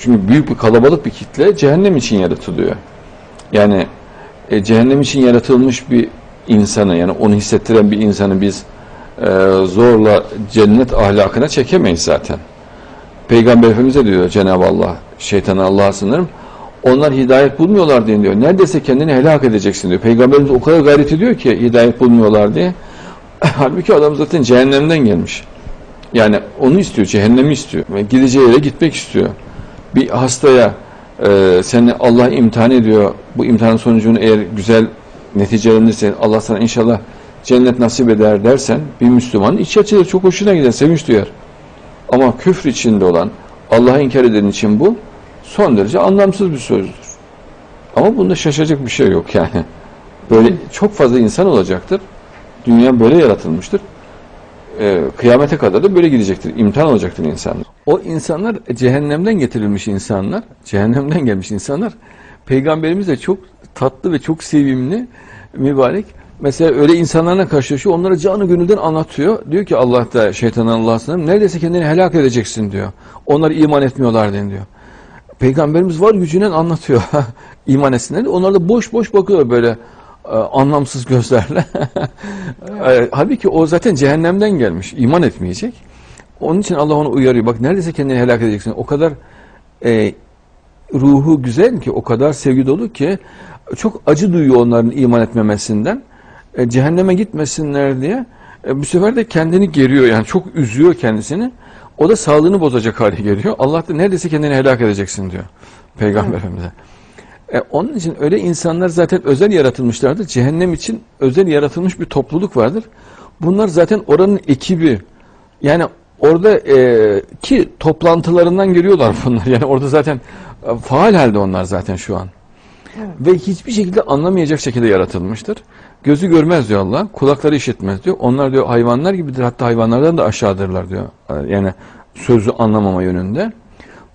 çünkü büyük bir kalabalık bir kitle cehennem için yaratılıyor. Yani e, cehennem için yaratılmış bir insanı yani onu hissettiren bir insanı biz e, zorla cennet ahlakına çekemeyiz zaten. Peygamber Efendimiz'e diyor Cenab-ı Allah, şeytanı Allah'a sınırım. Onlar hidayet bulmuyorlar diye diyor. Neredeyse kendini helak edeceksin diyor. Peygamberimiz o kadar gayret ediyor ki hidayet bulmuyorlar diye. Halbuki adam zaten cehennemden gelmiş. Yani onu istiyor, cehennemi istiyor. Ve gideceği yere gitmek istiyor. Bir hastaya e, seni Allah imtihan ediyor. Bu imtihanın sonucunu eğer güzel neticelenirse Allah sana inşallah cennet nasip eder dersen bir Müslüman içi açılır, çok hoşuna gider, sevinç duyar. Ama küfür içinde olan, Allah'ı inkar eden için bu son derece anlamsız bir sözdür. Ama bunda şaşacak bir şey yok yani. Böyle çok fazla insan olacaktır. Dünya böyle yaratılmıştır. Ee, kıyamete kadar da böyle gidecektir. İmtihan olacaktır insanlar. O insanlar cehennemden getirilmiş insanlar, cehennemden gelmiş insanlar. Peygamberimiz de çok tatlı ve çok sevimli, mübarek. Mesela öyle insanlarla karşılaşıyor, onlara canı gönülden anlatıyor. Diyor ki Allah da şeytanın Allah'sına neredeyse kendini helak edeceksin diyor. Onlar iman etmiyorlar diyor. Peygamberimiz var gücüyle anlatıyor iman etsinler. Onlar da boş boş bakıyor böyle e, anlamsız gözlerle. E, Halbuki o zaten cehennemden gelmiş. iman etmeyecek. Onun için Allah onu uyarıyor. Bak neredeyse kendini helak edeceksin. O kadar e, ruhu güzel ki, o kadar sevgi dolu ki çok acı duyuyor onların iman etmemesinden. E, cehenneme gitmesinler diye e, bu sefer de kendini geriyor. Yani çok üzüyor kendisini. O da sağlığını bozacak hale geliyor. Allah da neredeyse kendini helak edeceksin diyor Peygamber Efendimiz'e. E, onun için öyle insanlar zaten özel yaratılmışlardır. Cehennem için özel yaratılmış bir topluluk vardır. Bunlar zaten oranın ekibi. Yani orada e, ki toplantılarından geliyorlar bunlar. Yani orada zaten e, faal halde onlar zaten şu an. Ve hiçbir şekilde anlamayacak şekilde yaratılmıştır. Gözü görmez diyor Allah, kulakları işitmez diyor. Onlar diyor hayvanlar gibidir, hatta hayvanlardan da aşağıdırlar diyor. Yani sözü anlamama yönünde.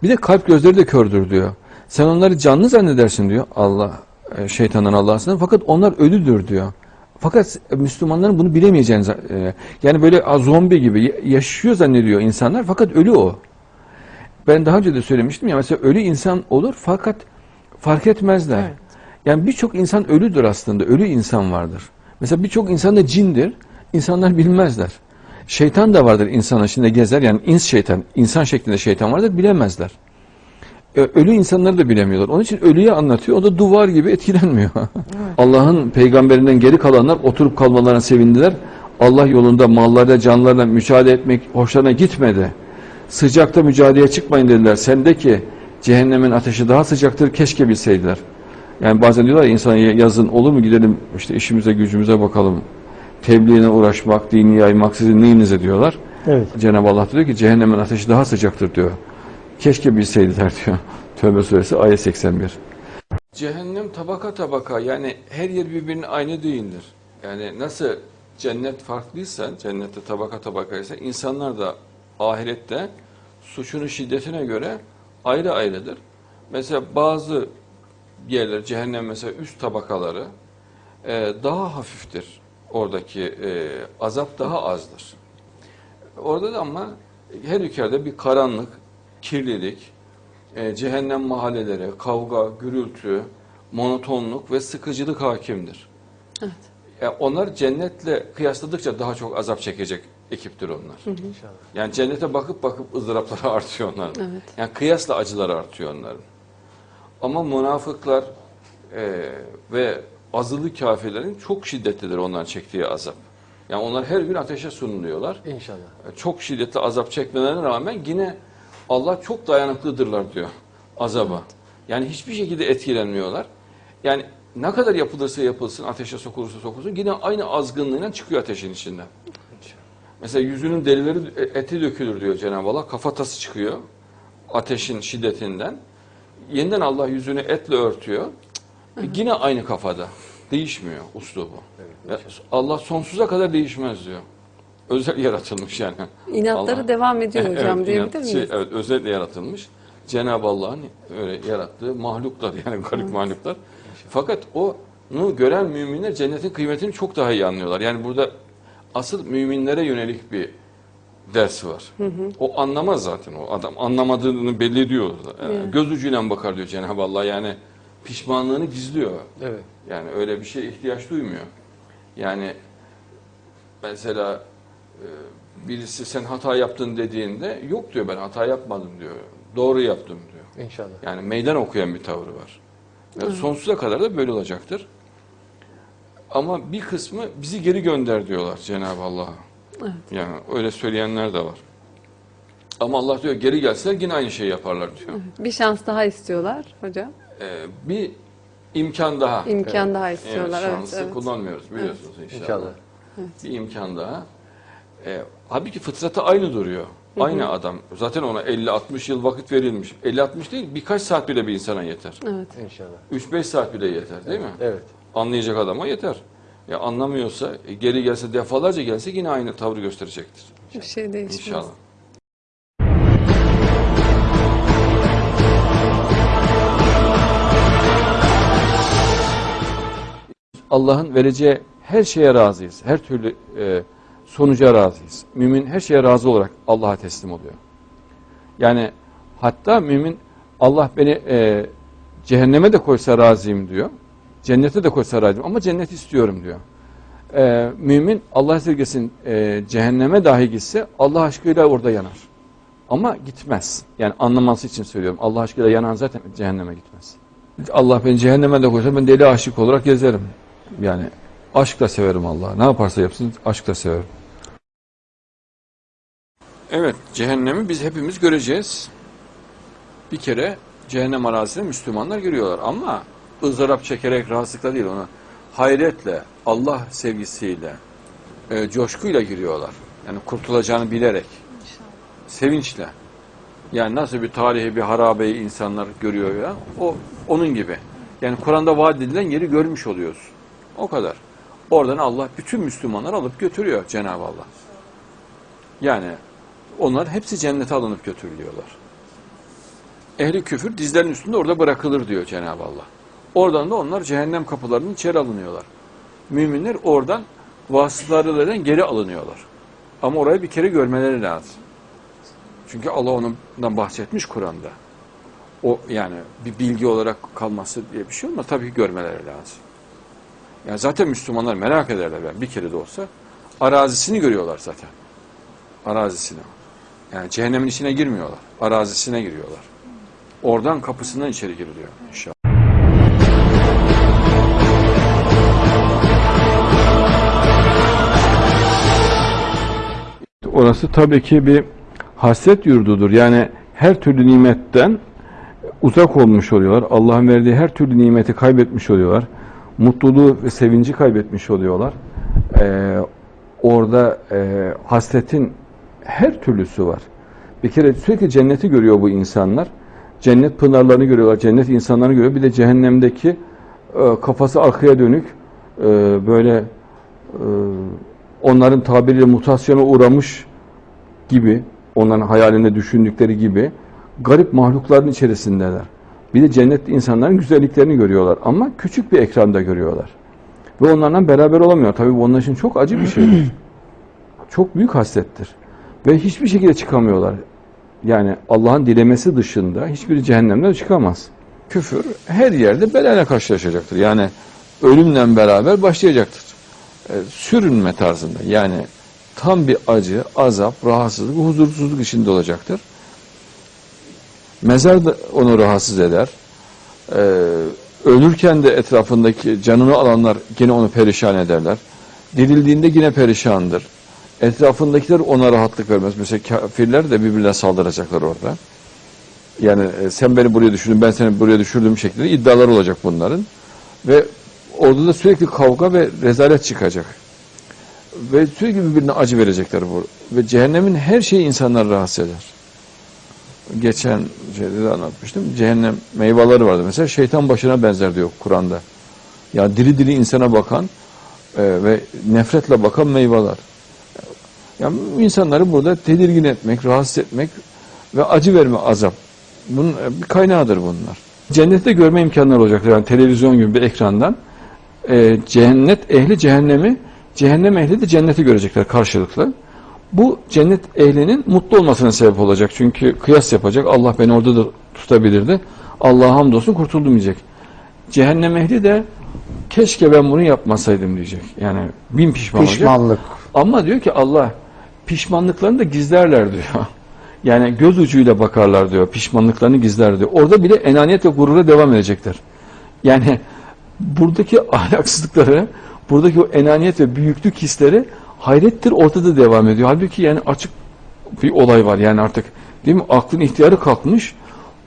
Bir de kalp gözleri de kördür diyor. Sen onları canlı zannedersin diyor Allah, e, şeytanın Allah'sından. Fakat onlar ölüdür diyor. Fakat Müslümanların bunu bilemeyeceğini, e, yani böyle zombi gibi yaşıyor zannediyor insanlar fakat ölü o. Ben daha önce de söylemiştim ya mesela ölü insan olur fakat fark etmezler. Evet. Yani birçok insan ölüdür aslında. Ölü insan vardır. Mesela birçok insan da cindir. İnsanlar bilmezler. Şeytan da vardır insan içinde gezer. Yani ins şeytan, insan şeklinde şeytan vardır bilemezler. Ölü insanları da bilemiyorlar. Onun için ölüye anlatıyor. O da duvar gibi etkilenmiyor. Allah'ın peygamberinden geri kalanlar oturup kalmalarına sevindiler. Allah yolunda mallarla canlarla mücadele etmek hoşlarına gitmedi. Sıcakta mücadeleye çıkmayın dediler. Sendeki cehennemin ateşi daha sıcaktır keşke bilseydiler. Yani bazen diyorlar ya insana yazın olur mu gidelim işte işimize gücümüze bakalım. Tebliğine uğraşmak, dini yaymak sizin neyinize diyorlar. Evet. Cenab-ı Allah diyor ki cehennemin ateşi daha sıcaktır diyor. Keşke bilseydiler diyor. Tövbe suresi ayet 81. Cehennem tabaka tabaka yani her yer birbirine aynı değildir. Yani nasıl cennet farklıysa, cennette tabaka tabakaysa insanlar da ahirette suçunun şiddetine göre ayrı ayrıdır. Mesela bazı yerler, cehennem mesela üst tabakaları e, daha hafiftir. Oradaki e, azap daha azdır. Orada da ama her ülkede bir karanlık, kirlilik, e, cehennem mahalleleri, kavga, gürültü, monotonluk ve sıkıcılık hakimdir. Evet. Yani onlar cennetle kıyasladıkça daha çok azap çekecek ekiptir onlar. İnşallah. Yani cennete bakıp bakıp ızdırapları artıyor onların. Evet. Yani kıyasla acıları artıyor onların. Ama münafıklar e, ve azılı kafirlerin çok şiddetlidir onların çektiği azap. Yani onlar her gün ateşe sunuluyorlar. İnşallah. E, Çok şiddetli azap çekmelerine rağmen yine Allah çok dayanıklıdırlar diyor azaba. Yani hiçbir şekilde etkilenmiyorlar. Yani ne kadar yapılırsa yapılsın, ateşe sokulursa sokulsun yine aynı azgınlığıyla çıkıyor ateşin içinden. Mesela yüzünün derileri e, eti dökülür diyor Cenab-ı Allah. Kafatası çıkıyor ateşin şiddetinden. Yeniden Allah yüzünü etle örtüyor. E, Yine aynı kafada. Değişmiyor uslubu. Ya Allah sonsuza kadar değişmez diyor. Özel yaratılmış yani. İnatları Allah- devam ediyor Evet, hocam inat- diyebilir miyiz? şey, evet, özel yaratılmış. Cenab-ı Allah'ın öyle yarattığı mahluklar yani garip mahluklar. Fakat onu gören müminler cennetin kıymetini çok daha iyi anlıyorlar. Yani burada asıl müminlere yönelik bir dersi var. O anlamaz zaten o adam. Anlamadığını belli ediyor. Yani Evet. Göz ucuyla bakar diyor Cenab-ı Allah. Yani pişmanlığını gizliyor. Evet. Yani öyle bir şeye ihtiyaç duymuyor. Yani mesela birisi sen hata yaptın dediğinde yok diyor ben hata yapmadım diyor. Doğru yaptım diyor. İnşallah. Yani meydan okuyan bir tavrı var. Yani sonsuza kadar da böyle olacaktır. Ama bir kısmı bizi geri gönder diyorlar Cenab-ı Allah'a. Evet. Yani öyle söyleyenler de var. Ama Allah diyor geri gelseler yine aynı şeyi yaparlar diyor. Bir şans daha istiyorlar hocam. Ee, bir imkan daha. İmkan daha Evet, istiyorlar. Evet, şansı evet. kullanmıyoruz biliyorsunuz inşallah. İnşallah. Bir imkan daha. Ee, halbuki fıtratı aynı duruyor. Aynı adam. Zaten ona 50-60 yıl vakit verilmiş. 50-60 değil birkaç saat bile bir insana yeter. Evet. İnşallah. 3-5 saat bile yeter değil mi? Evet. Anlayacak adama yeter. Ya anlamıyorsa e, geri gelse defalarca gelse yine aynı tavrı gösterecektir. Bir şey değişmez. İnşallah. Allah'ın vereceği her şeye razıyız. Her türlü e, sonuca razıyız. Mümin her şeye razı olarak Allah'a teslim oluyor. Yani hatta mümin Allah beni e, cehenneme de koysa razıyım diyor. Cennete de koysa razıyım ama cennet istiyorum diyor. E, mümin Allah esirgesin e, cehenneme dahi gitse Allah aşkıyla orada yanar. Ama gitmez. Yani anlaması için söylüyorum. Allah aşkıyla yanan zaten cehenneme gitmez. Allah beni cehenneme de koysa ben deli aşık olarak gezerim. Yani aşkla severim Allah'ı. Ne yaparsa yapsın aşkla severim. Evet, cehennemi biz hepimiz göreceğiz. Bir kere cehennem arazisine Müslümanlar giriyorlar ama ızdırap çekerek rahatsızlıkla değil onu hayretle, Allah sevgisiyle, e, coşkuyla giriyorlar. Yani kurtulacağını bilerek, sevinçle. Yani nasıl bir tarihi bir harabeyi insanlar görüyor ya, o onun gibi. Yani Kur'an'da vaat edilen yeri görmüş oluyoruz. O kadar. Oradan Allah bütün Müslümanları alıp götürüyor Cenab-ı Allah. Yani onlar hepsi cennete alınıp götürülüyorlar. Ehli küfür dizlerin üstünde orada bırakılır diyor Cenab-ı Allah. Oradan da onlar cehennem kapılarının içeri alınıyorlar. Müminler oradan vasıtalarından geri alınıyorlar. Ama orayı bir kere görmeleri lazım. Çünkü Allah ondan bahsetmiş Kur'an'da. O yani bir bilgi olarak kalması diye bir şey olmaz. Tabii ki görmeleri lazım. Yani zaten Müslümanlar merak ederler ben bir kere de olsa. Arazisini görüyorlar zaten. Arazisini. Yani cehennemin içine girmiyorlar. Arazisine giriyorlar. Oradan kapısından içeri giriliyor inşallah. Orası tabii ki bir hasret yurdudur. Yani her türlü nimetten uzak olmuş oluyorlar. Allah'ın verdiği her türlü nimeti kaybetmiş oluyorlar. Mutluluğu ve sevinci kaybetmiş oluyorlar. Ee, orada e, hasretin her türlüsü var. Bir kere sürekli cenneti görüyor bu insanlar. Cennet pınarlarını görüyorlar, cennet insanlarını görüyor. Bir de cehennemdeki e, kafası arkaya dönük e, böyle e, onların tabiriyle mutasyona uğramış gibi, onların hayalinde düşündükleri gibi garip mahlukların içerisindeler. Bir de cennet insanların güzelliklerini görüyorlar ama küçük bir ekranda görüyorlar. Ve onlarla beraber olamıyor. Tabii bu onlar için çok acı bir şeydir. çok büyük hasrettir. Ve hiçbir şekilde çıkamıyorlar. Yani Allah'ın dilemesi dışında hiçbiri cehennemden çıkamaz. Küfür her yerde belayla karşılaşacaktır. Yani ölümle beraber başlayacaktır. E, sürünme tarzında. Yani tam bir acı, azap, rahatsızlık, huzursuzluk içinde olacaktır. Mezar da onu rahatsız eder. Ee, ölürken de etrafındaki canını alanlar yine onu perişan ederler. Dirildiğinde yine perişandır. Etrafındakiler ona rahatlık vermez. Mesela kafirler de birbirine saldıracaklar orada. Yani e, sen beni buraya düşürdün, ben seni buraya düşürdüm şeklinde iddialar olacak bunların. Ve orada da sürekli kavga ve rezalet çıkacak. Ve sürekli birbirine acı verecekler bu. Ve cehennemin her şeyi insanları rahatsız eder. Geçen şeyde de anlatmıştım. Cehennem meyveleri vardı. Mesela şeytan başına benzer diyor Kur'an'da. Ya diri diri insana bakan e, ve nefretle bakan meyveler. Yani insanları burada tedirgin etmek, rahatsız etmek ve acı verme azap. Bunun e, bir kaynağıdır bunlar. Cennette görme imkanları olacaktır. Yani televizyon gibi bir ekrandan. E, cennet ehli cehennemi, cehennem ehli de cenneti görecekler karşılıklı. Bu cennet ehlinin mutlu olmasına sebep olacak. Çünkü kıyas yapacak. Allah beni orada da tutabilirdi. Allah'a hamdolsun kurtuldum diyecek. Cehennem ehli de keşke ben bunu yapmasaydım diyecek. Yani bin pişman olacak. Pişmanlık. Ama diyor ki Allah pişmanlıklarını da gizlerler diyor. Yani göz ucuyla bakarlar diyor. Pişmanlıklarını gizler diyor. Orada bile enaniyet ve gurura devam edecekler. Yani buradaki ahlaksızlıkları, buradaki o enaniyet ve büyüklük hisleri hayrettir ortada devam ediyor. Halbuki yani açık bir olay var yani artık değil mi? Aklın ihtiyarı kalkmış.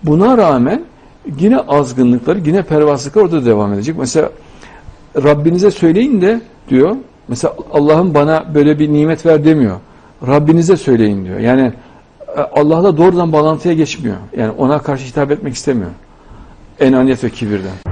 Buna rağmen yine azgınlıkları, yine pervasızlıklar orada devam edecek. Mesela Rabbinize söyleyin de diyor. Mesela Allah'ım bana böyle bir nimet ver demiyor. Rabbinize söyleyin diyor. Yani e, Allah'la doğrudan bağlantıya geçmiyor. Yani ona karşı hitap etmek istemiyor. Enaniyet ve kibirden.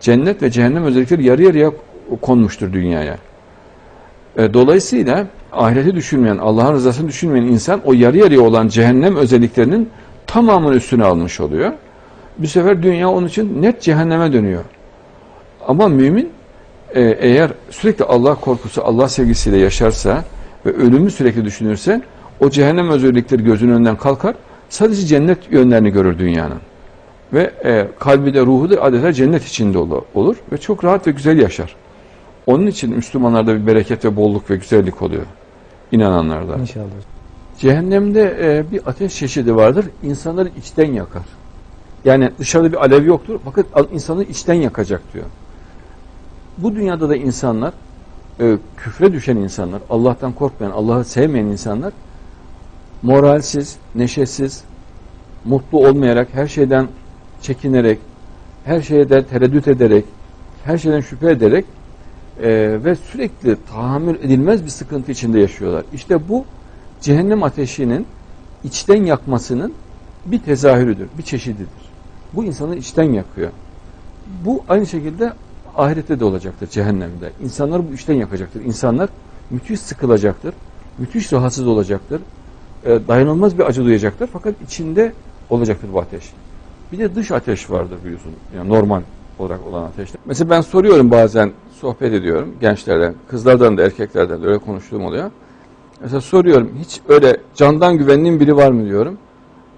Cennet ve cehennem özellikleri yarı yarıya konmuştur dünyaya. E, Dolayısıyla ahireti düşünmeyen, Allah'ın rızasını düşünmeyen insan o yarı yarıya olan cehennem özelliklerinin tamamını üstüne almış oluyor. Bu sefer dünya onun için net cehenneme dönüyor. Ama mümin e, eğer sürekli Allah korkusu, Allah sevgisiyle yaşarsa ve ölümü sürekli düşünürse o cehennem özellikleri gözünün önünden kalkar. Sadece cennet yönlerini görür dünyanın ve e, kalbi de ruhu da adeta cennet içinde ol- olur ve çok rahat ve güzel yaşar. Onun için Müslümanlarda bir bereket ve bolluk ve güzellik oluyor. İnananlarda. İnşallah. Cehennemde e, bir ateş çeşidi vardır. İnsanları içten yakar. Yani dışarıda bir alev yoktur. Fakat insanı içten yakacak diyor. Bu dünyada da insanlar, e, küfre düşen insanlar, Allah'tan korkmayan, Allah'ı sevmeyen insanlar, moralsiz, neşesiz, mutlu olmayarak, her şeyden çekinerek, her şeye de tereddüt ederek, her şeyden şüphe ederek e, ve sürekli tahammül edilmez bir sıkıntı içinde yaşıyorlar. İşte bu cehennem ateşinin içten yakmasının bir tezahürüdür, bir çeşididir. Bu insanı içten yakıyor. Bu aynı şekilde ahirette de olacaktır, cehennemde. İnsanlar bu içten yakacaktır. İnsanlar müthiş sıkılacaktır, müthiş rahatsız olacaktır, e, dayanılmaz bir acı duyacaktır. Fakat içinde olacaktır bu ateş. Bir de dış ateş vardır biliyorsun. Yani normal olarak olan ateşler. Mesela ben soruyorum bazen, sohbet ediyorum gençlerden, kızlardan da erkeklerden de öyle konuştuğum oluyor. Mesela soruyorum, hiç öyle candan güvendiğin biri var mı diyorum.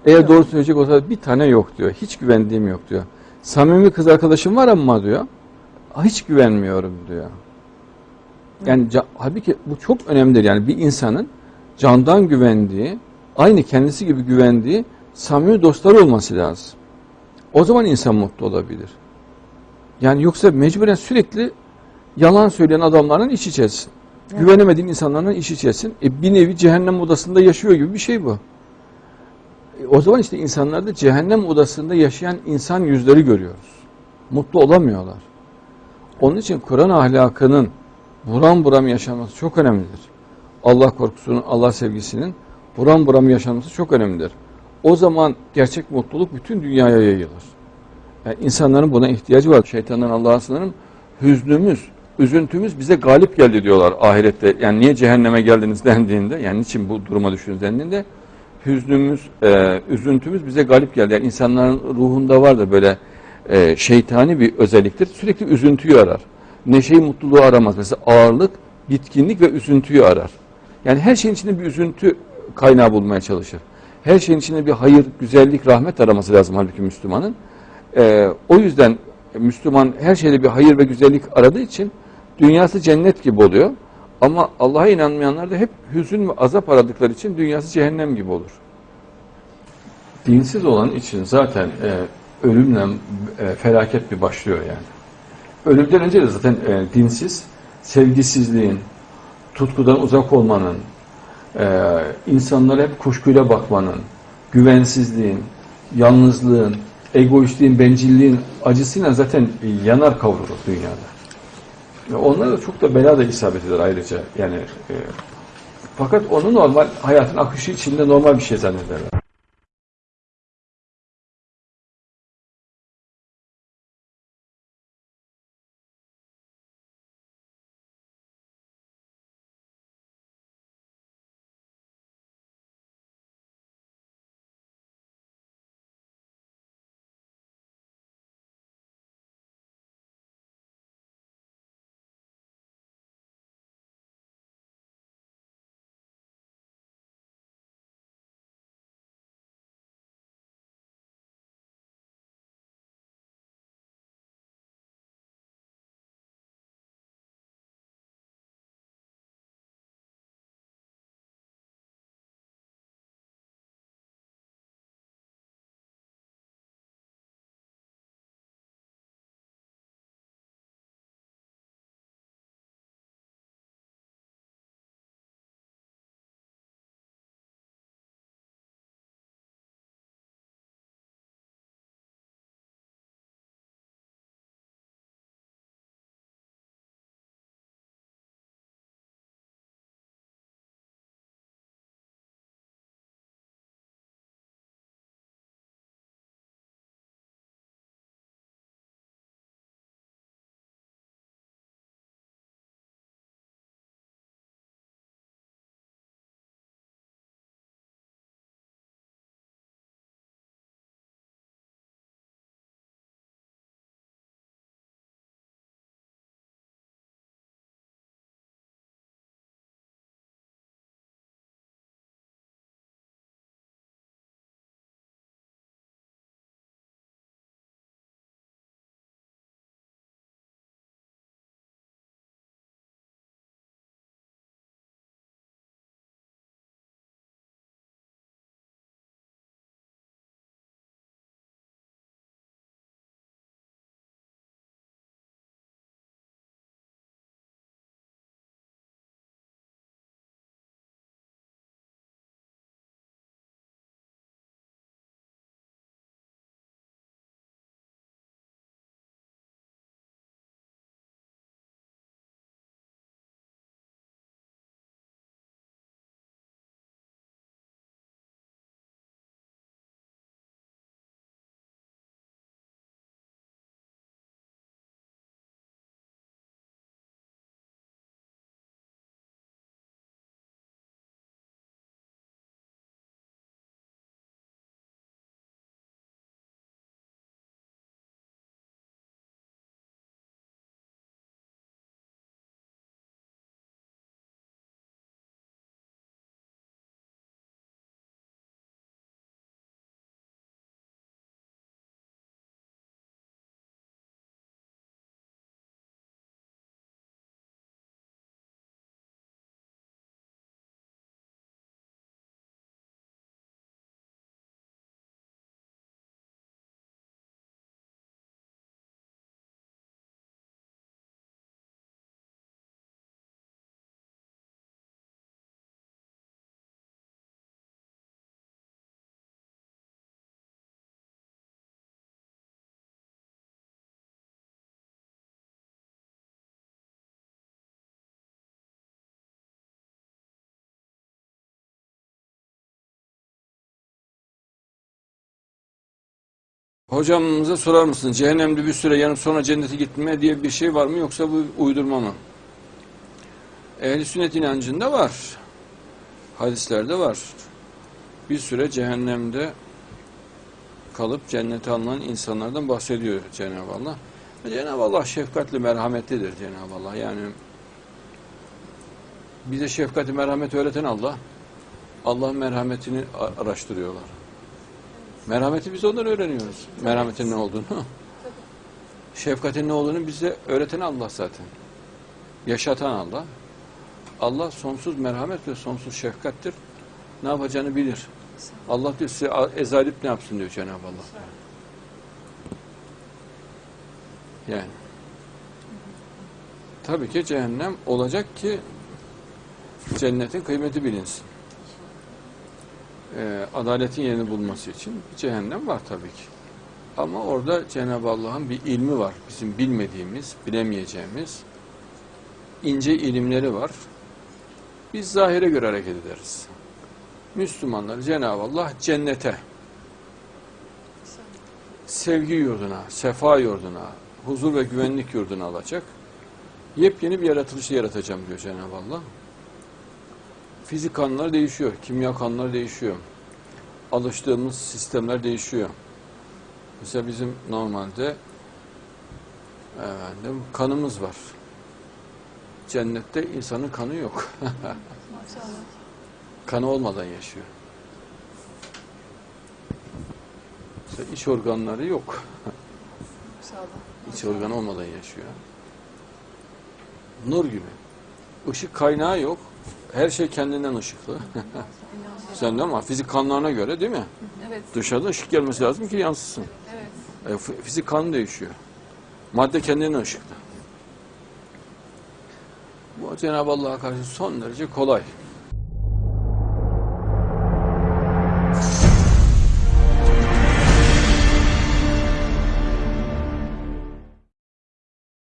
Eğer Yok. doğru söyleyecek olsa bir tane yok diyor. Hiç güvendiğim yok diyor. Samimi kız arkadaşım var ama diyor. Hiç güvenmiyorum diyor. Yani halbuki bu çok önemlidir. Yani bir insanın candan güvendiği, aynı kendisi gibi güvendiği samimi dostları olması lazım. O zaman insan mutlu olabilir. Yani yoksa mecburen sürekli yalan söyleyen adamların iş içesin. Evet. Güvenemediğin insanlarla iş içesin. E bir nevi cehennem odasında yaşıyor gibi bir şey bu. E o zaman işte insanlarda cehennem odasında yaşayan insan yüzleri görüyoruz. Mutlu olamıyorlar. Onun için Kur'an ahlakının buram buram yaşanması çok önemlidir. Allah korkusunun, Allah sevgisinin buram buram yaşanması çok önemlidir. O zaman gerçek mutluluk bütün dünyaya yayılır. Yani insanların buna ihtiyacı var. Şeytandan Allah'a sınırım. Hüznümüz, üzüntümüz bize galip geldi diyorlar ahirette. Yani niye cehenneme geldiniz dendiğinde, yani niçin bu duruma düştünüz dendiğinde hüznümüz, e, üzüntümüz bize galip geldi. Yani insanların ruhunda var da böyle e, şeytani bir özelliktir. Sürekli üzüntüyü arar. Neşeyi, mutluluğu aramaz. Mesela ağırlık, bitkinlik ve üzüntüyü arar. Yani her şeyin içinde bir üzüntü kaynağı bulmaya çalışır. Her şeyin içinde bir hayır, güzellik, rahmet araması lazım halbuki Müslümanın. Ee, o yüzden Müslüman her şeyde bir hayır ve güzellik aradığı için dünyası cennet gibi oluyor. Ama Allah'a inanmayanlar da hep hüzün ve azap aradıkları için dünyası cehennem gibi olur. Dinsiz olan için zaten e, ölümle e, felaket bir başlıyor yani. Ölümden önce de zaten e, dinsiz, sevgisizliğin, tutkudan uzak olmanın, insanlara hep kuşkuyla bakmanın, güvensizliğin, yalnızlığın, egoistliğin, bencilliğin acısıyla zaten yanar kavrulur dünyada. Ve onlara da çok da bela da isabet eder ayrıca. Yani e, fakat onu normal hayatın akışı içinde normal bir şey zannederler. Hocamıza sorar mısın? Cehennemde bir süre yanıp sonra cennete gitme diye bir şey var mı yoksa bu uydurma mı? Ehl-i sünnet inancında var. Hadislerde var. Bir süre cehennemde kalıp cennete alınan insanlardan bahsediyor Cenab-ı Allah. Cenab-ı Allah şefkatli, merhametlidir Cenab-ı Allah. Yani bize şefkati, merhameti öğreten Allah. Allah'ın merhametini araştırıyorlar. Merhameti biz ondan öğreniyoruz. Merhametin ne olduğunu. Şefkatin ne olduğunu bize öğreten Allah zaten. Yaşatan Allah. Allah sonsuz merhamet ve sonsuz şefkattir. Ne yapacağını bilir. Allah diyor size ezalip ne yapsın diyor Cenab-ı Allah. Yani. Tabii ki cehennem olacak ki cennetin kıymeti bilinsin. Ee, adaletin yerini bulması için cehennem var tabii ki. Ama orada Cenab-ı Allah'ın bir ilmi var. Bizim bilmediğimiz, bilemeyeceğimiz ince ilimleri var. Biz zahire göre hareket ederiz. Müslümanları Cenab-ı Allah cennete, sevgi yurduna, sefa yurduna, huzur ve güvenlik yurduna alacak. Yepyeni bir yaratılışı yaratacağım diyor Cenab-ı Allah. Fizik kanunlar değişiyor, kimya kanunları değişiyor. Alıştığımız sistemler değişiyor. Mesela bizim normalde efendim, kanımız var. Cennette insanın kanı yok. kanı olmadan yaşıyor. Mesela iç organları yok. İç organ olmadan yaşıyor. Nur gibi. Işık kaynağı yok. Her şey kendinden ışıklı. Sen de ama fizik kanunlarına göre değil mi? Evet. Dışarıda ışık gelmesi lazım ki yansısın. Evet. E, fizik kanun değişiyor. Madde kendinden ışıklı. Bu Cenab-ı Allah'a karşı son derece kolay.